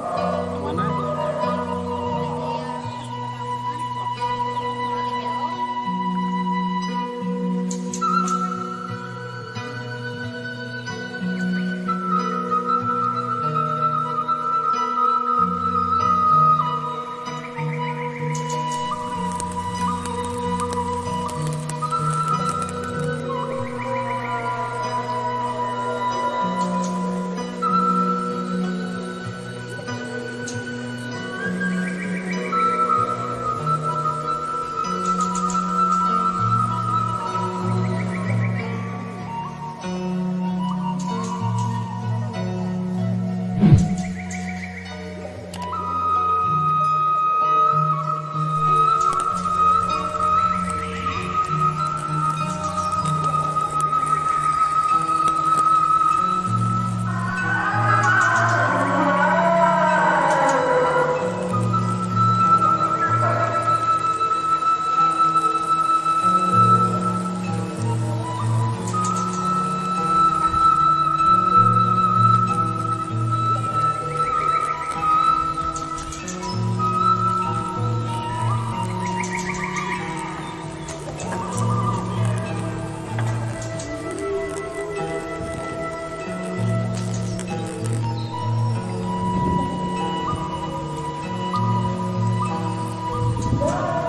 Mana? Whoa!